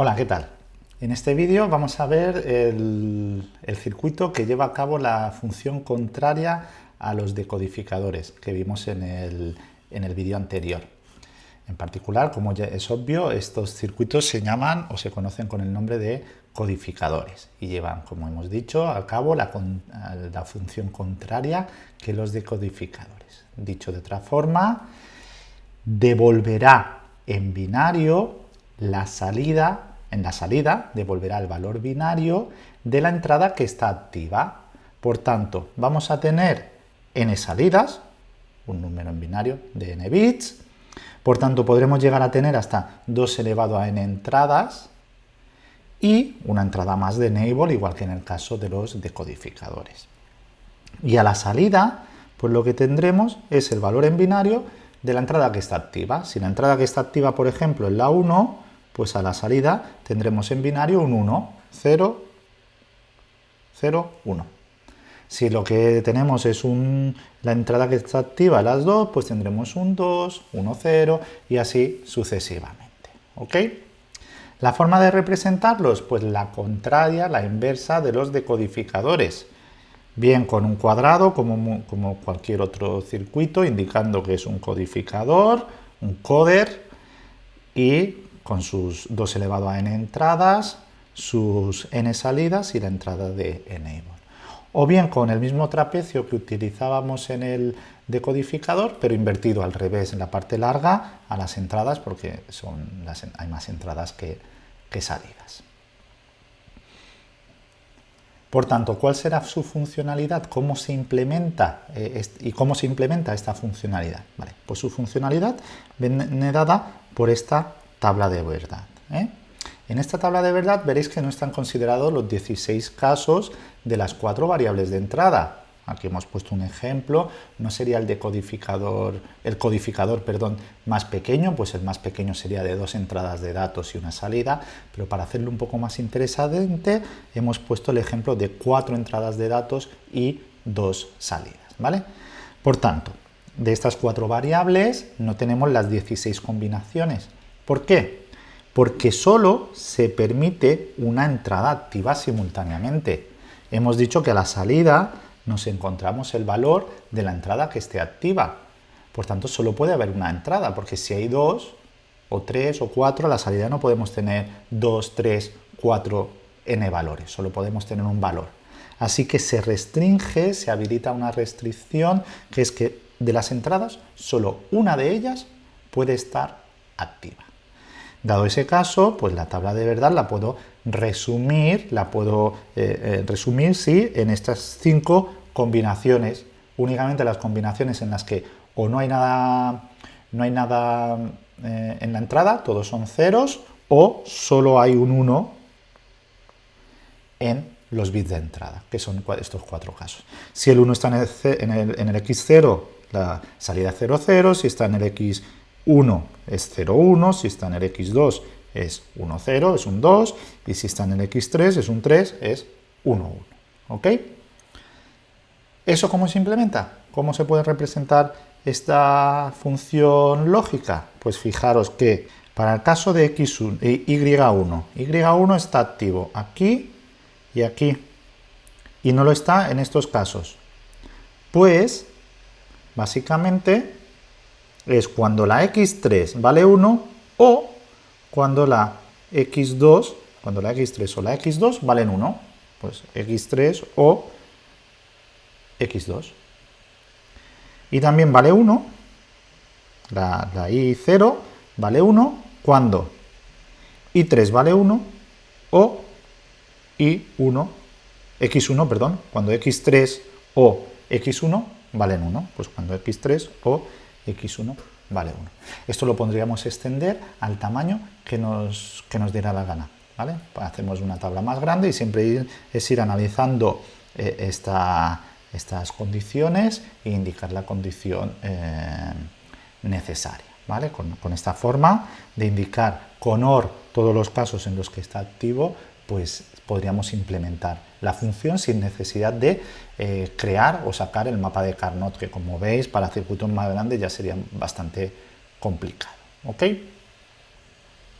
Hola, ¿qué tal? En este vídeo vamos a ver el, circuito que lleva a cabo la función contraria a los decodificadores que vimos en el, en el vídeo anterior. En particular, como ya es obvio, estos circuitos se llaman o se conocen con el nombre de codificadores y llevan, como hemos dicho, a cabo la, la función contraria que los decodificadores. Dicho de otra forma, devolverá en binario la salida en la salida devolverá el valor binario de la entrada que está activa. Por tanto, vamos a tener n salidas, un número en binario de n bits, por tanto podremos llegar a tener hasta 2 elevado a n entradas y una entrada más de enable, igual que en el caso de los decodificadores. Y a la salida, pues lo que tendremos es el valor en binario de la entrada que está activa. Si la entrada que está activa, por ejemplo, es la 1, pues a la salida tendremos en binario un 1, 0, 0, 1. Si lo que tenemos es un, la entrada que está activa, las 2, pues tendremos un 2, 1, 0 y así sucesivamente. ¿Ok? La forma de representarlos, pues la contraria, la inversa de los decodificadores. Bien con un cuadrado, como, como cualquier otro circuito, indicando que es un codificador, un coder, y con sus 2 elevado a n entradas, sus n salidas y la entrada de enable. O bien con el mismo trapecio que utilizábamos en el decodificador, pero invertido al revés en la parte larga a las entradas, porque son hay más entradas que, salidas. Por tanto, ¿cuál será su funcionalidad? ¿Cómo se implementa eh, y cómo se implementa esta funcionalidad? Pues su funcionalidad viene dada por esta tabla de verdad. ¿eh? En esta tabla de verdad veréis que no están considerados los 16 casos de las cuatro variables de entrada. Aquí hemos puesto un ejemplo, no sería el decodificador, el codificador perdón, más pequeño, pues el más pequeño sería de dos entradas de datos y una salida, pero para hacerlo un poco más interesante hemos puesto el ejemplo de cuatro entradas de datos y dos salidas. ¿vale? Por tanto, de estas cuatro variables no tenemos las 16 combinaciones, ¿Por qué? Porque solo se permite una entrada activa simultáneamente. Hemos dicho que a la salida nos encontramos el valor de la entrada que esté activa. Por tanto, solo puede haber una entrada, porque si hay dos, o tres, o cuatro, a la salida no podemos tener dos, tres, cuatro n valores, solo podemos tener un valor. Así que se restringe, se habilita una restricción, que es que de las entradas, solo una de ellas puede estar activa. Dado ese caso, pues la tabla de verdad la puedo resumir, la puedo eh, eh, resumir, sí, en estas cinco combinaciones, únicamente las combinaciones en las que o no hay nada, no hay nada eh, en la entrada, todos son ceros, o solo hay un 1 en los bits de entrada, que son estos cuatro casos. Si el 1 está en el, en el, x0, la salida es 0, 0, si está en el x 1 es 0, 1, si está en el x2 es 1, 0, es un 2, y si está en el x3 es un 3, es 1, 1. ¿Ok? ¿Eso cómo se implementa? ¿Cómo se puede representar esta función lógica? Pues fijaros que para el caso de x1, y1, y1 está activo aquí y aquí, y no lo está en estos casos. Pues, básicamente, es cuando la x3 vale 1 o cuando la x2, cuando la x3 o la x2 valen 1, pues x3 o x2. Y también vale 1, la, la i0 vale 1 cuando i3 vale 1 o i1, x1, perdón, cuando x3 o x1 valen 1, pues cuando x3 o x1 vale 1. Esto lo pondríamos extender al tamaño que nos, que nos diera la gana. ¿vale? Hacemos una tabla más grande y siempre es ir analizando eh, estas condiciones e indicar la condición eh, necesaria. ¿vale? Con, con, esta forma de indicar con OR todos los casos en los que está activo, pues podríamos implementar la función sin necesidad de eh, crear o sacar el mapa de Carnot, que como veis para circuitos más grandes ya sería bastante complicado. ¿ok?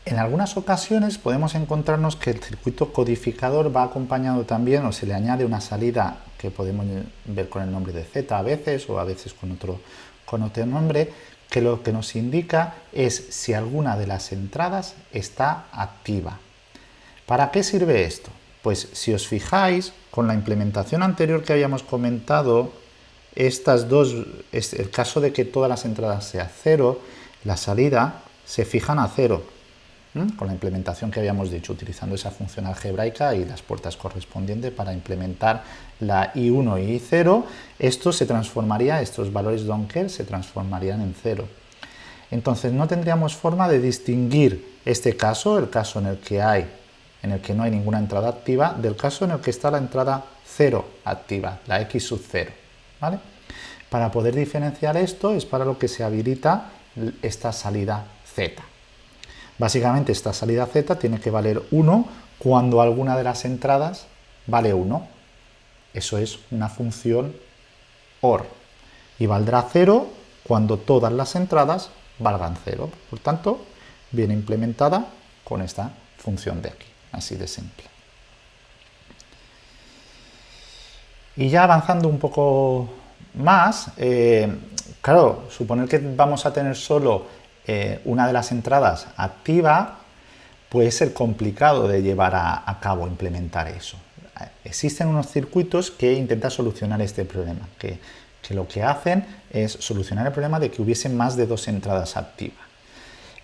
En algunas ocasiones podemos encontrarnos que el circuito codificador va acompañado también o se le añade una salida que podemos ver con el nombre de Z a veces o a veces con otro, con otro nombre, que lo que nos indica es si alguna de las entradas está activa. ¿Para qué sirve esto? Pues si os fijáis, con la implementación anterior que habíamos comentado, estas dos, el caso de que todas las entradas sea cero, la salida se fijan a cero, con la implementación que habíamos dicho, utilizando esa función algebraica y las puertas correspondientes para implementar la I1 y I0, esto se transformaría, estos valores Donker se transformarían en cero. Entonces no tendríamos forma de distinguir este caso, el caso en el que hay, en el que no hay ninguna entrada activa, del caso en el que está la entrada 0 activa, la X sub 0. ¿vale? Para poder diferenciar esto es para lo que se habilita esta salida Z. Básicamente esta salida Z tiene que valer 1 cuando alguna de las entradas vale 1. Eso es una función OR. Y valdrá 0 cuando todas las entradas valgan 0. Por tanto, viene implementada con esta función de aquí. Así de simple. Y ya avanzando un poco más, eh, claro, suponer que vamos a tener solo eh, una de las entradas activa, puede ser complicado de llevar a, cabo, implementar eso. Existen unos circuitos que intentan solucionar este problema, que, que lo que hacen es solucionar el problema de que hubiesen más de dos entradas activas.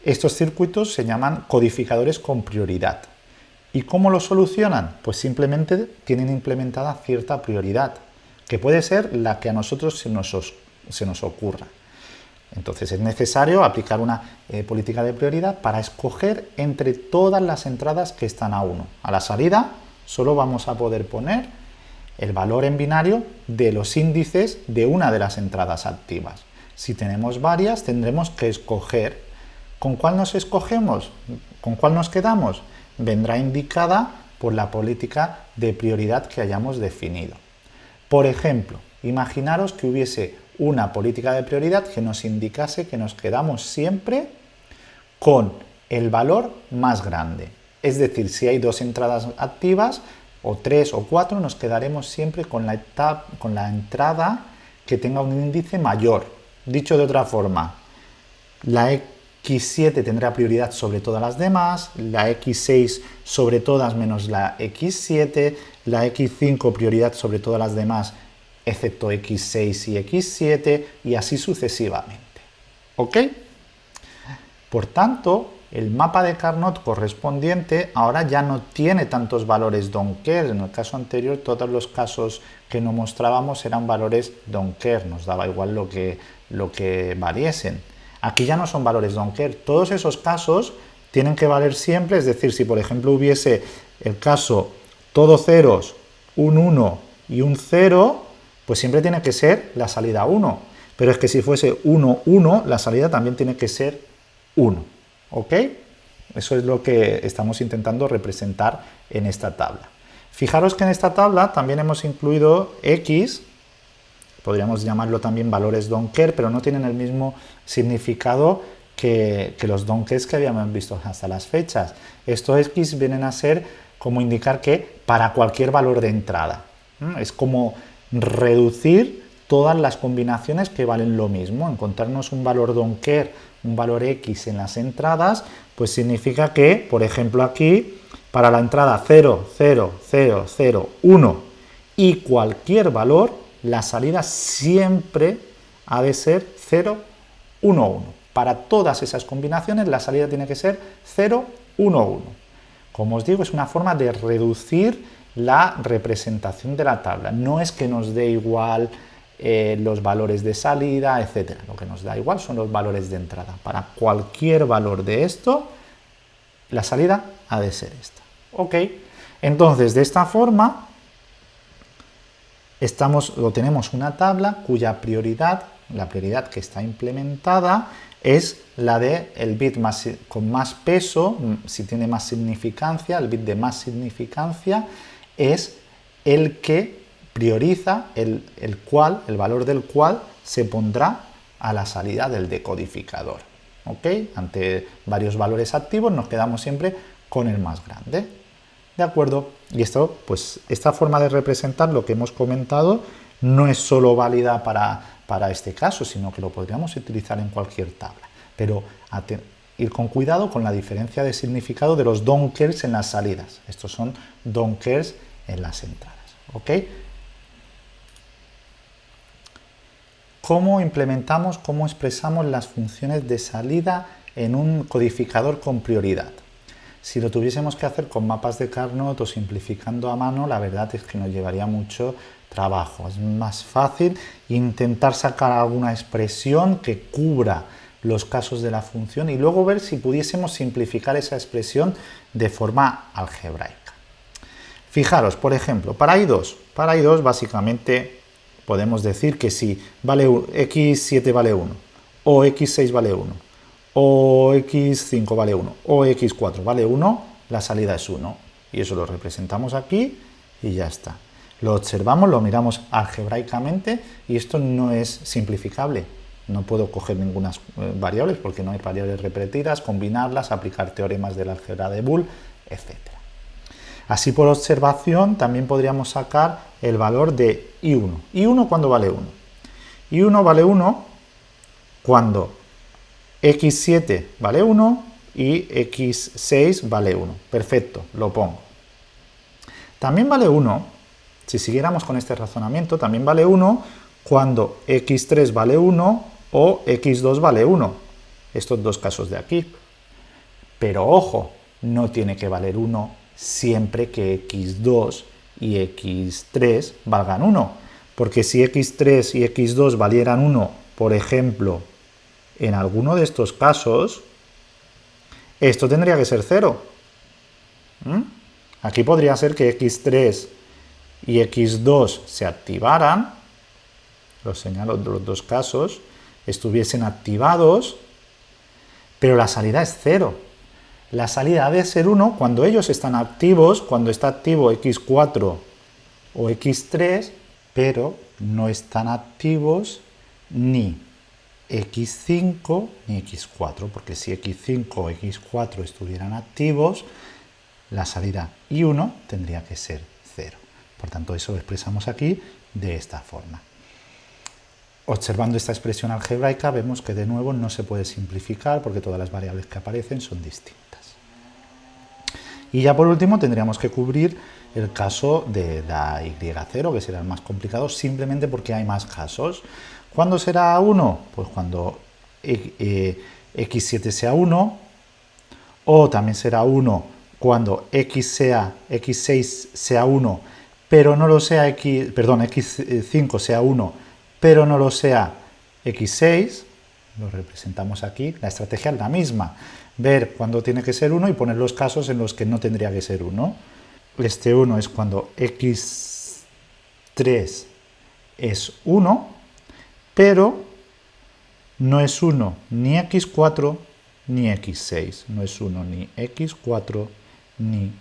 Estos circuitos se llaman codificadores con prioridad. ¿Y cómo lo solucionan? Pues simplemente tienen implementada cierta prioridad, que puede ser la que a nosotros se nos, ocurra. Entonces es necesario aplicar una eh, política de prioridad para escoger entre todas las entradas que están a 1. A la salida solo vamos a poder poner el valor en binario de los índices de una de las entradas activas. Si tenemos varias tendremos que escoger. ¿Con cuál nos escogemos? ¿Con cuál nos quedamos? Vendrá indicada por la política de prioridad que hayamos definido. Por ejemplo, imaginaros que hubiese una política de prioridad que nos indicase que nos quedamos siempre con el valor más grande. Es decir, si hay dos entradas activas, o tres o cuatro, nos quedaremos siempre con la, entrada que tenga un índice mayor. Dicho de otra forma, la X7 tendrá prioridad sobre todas las demás, la X6 sobre todas menos la X7, la X5 prioridad sobre todas las demás excepto X6 y X7 y así sucesivamente. ¿Ok? Por tanto, el mapa de Carnot correspondiente ahora ya no tiene tantos valores Donker. En el caso anterior, todos los casos que nos mostrábamos eran valores Donker, nos daba igual lo que, lo que. Aquí ya no son valores Donker. Todos esos casos tienen que valer siempre, es decir, si por ejemplo hubiese el caso todo ceros, un 1 y un 0, pues siempre tiene que ser la salida 1. Pero es que si fuese 1, 1, la salida también tiene que ser 1. ¿Ok? Eso es lo que estamos intentando representar en esta tabla. Fijaros que en esta tabla también hemos incluido x, podríamos llamarlo también valores donker, pero no tienen el mismo significado que, los donkers que habíamos visto hasta las fechas. Estos x vienen a ser como indicar que para cualquier valor de entrada. Es como reducir todas las combinaciones que valen lo mismo. Encontrarnos un valor donker, un valor x en las entradas, pues significa que, por ejemplo aquí, para la entrada 0, 0, 0, 0, 1 y cualquier valor, la salida siempre ha de ser 0, 1, 1. Para todas esas combinaciones la salida tiene que ser 0, 1, 1. Como os digo, es una forma de reducir la representación de la tabla. No es que nos dé igual eh, los valores de salida, etc. Lo que nos da igual son los valores de entrada. Para cualquier valor de esto, la salida ha de ser esta. ¿Ok? Entonces, de esta forma, estamos, o tenemos una tabla cuya prioridad, la prioridad que está implementada, es la de el bit más, con más peso, si tiene más significancia, el bit de más significancia, es el que prioriza, el, el cual, el valor del cual se pondrá a la salida del decodificador. ¿ok? Ante varios valores activos nos quedamos siempre con el más grande. ¿De acuerdo? Y esto, pues, esta forma de representar lo que hemos comentado no es solo válida para, para este caso, sino que lo podríamos utilizar en cualquier tabla. Pero ir con cuidado con la diferencia de significado de los don't en las salidas. Estos son don't en las entradas. ¿ok? ¿Cómo implementamos, cómo expresamos las funciones de salida en un codificador con prioridad? Si lo tuviésemos que hacer con mapas de Carnot o simplificando a mano, la verdad es que nos llevaría mucho trabajo. Es más fácil intentar sacar alguna expresión que cubra los casos de la función y luego ver si pudiésemos simplificar esa expresión de forma algebraica. Fijaros, por ejemplo, para I2, para I2 básicamente podemos decir que si vale x7 vale 1, o x6 vale 1, o x5 vale 1 o x4 vale 1, la salida es 1. Y eso lo representamos aquí y ya está. Lo observamos, lo miramos algebraicamente y esto no es simplificable. No puedo coger ninguna eh, variables porque no hay variables repetidas, combinarlas, aplicar teoremas de la álgebra de Boole, etc. Así por observación también podríamos sacar el valor de I1. ¿I1 cuándo vale 1? I1 vale 1 cuando x7 vale 1 y x6 vale 1. Perfecto, lo pongo. También vale 1, si siguiéramos con este razonamiento, también vale 1 cuando x3 vale 1 o x2 vale 1. Estos dos casos de aquí. Pero ojo, no tiene que valer 1 siempre que x2 y x3 valgan 1. Porque si x3 y x2 valieran 1, por ejemplo, en alguno de estos casos, esto tendría que ser 0. ¿Mm? Aquí podría ser que x3 y x2 se activaran, lo señalo de los dos casos, estuviesen activados, pero la salida es 0. La salida debe ser 1 cuando ellos están activos, cuando está activo x4 o x3, pero no están activos ni x5 ni x4, porque si x5 o x4 estuvieran activos, la salida I1 tendría que ser 0. Por tanto, eso lo expresamos aquí de esta forma. Observando esta expresión algebraica vemos que de nuevo no se puede simplificar porque todas las variables que aparecen son distintas. Y ya por último tendríamos que cubrir el caso de la y0, que será el más complicado, simplemente porque hay más casos. ¿Cuándo será 1? Pues cuando x7 eh, sea 1, o también será 1 cuando x sea, x6 sea 1, pero no lo sea x, perdón, x5 sea 1, pero no lo sea x6, lo representamos aquí, la estrategia es la misma, ver cuándo tiene que ser 1 y poner los casos en los que no tendría que ser 1. Este 1 es cuando x3 es 1, pero no es 1 ni x4 ni x6, no es 1 ni x4 ni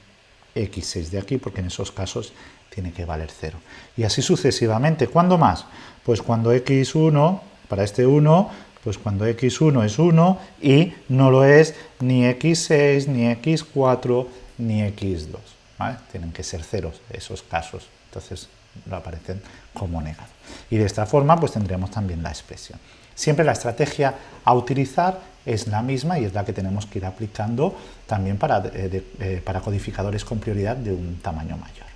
x6 de aquí, porque en esos casos tiene que valer 0. Y así sucesivamente. ¿Cuándo más? Pues cuando x1, para este 1, pues cuando x1 es 1 y no lo es ni x6, ni x4, ni x2. Tienen que ser ceros esos casos. Entonces lo aparecen como negado. Y de esta forma pues tendremos también la expresión. Siempre la estrategia a utilizar es la misma y es la que tenemos que ir aplicando también para, eh, eh, para codificadores con prioridad de un tamaño mayor.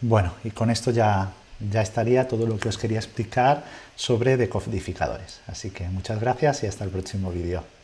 Bueno, y con esto ya, ya estaría todo lo que os quería explicar sobre decodificadores. Así que muchas gracias y hasta el próximo vídeo.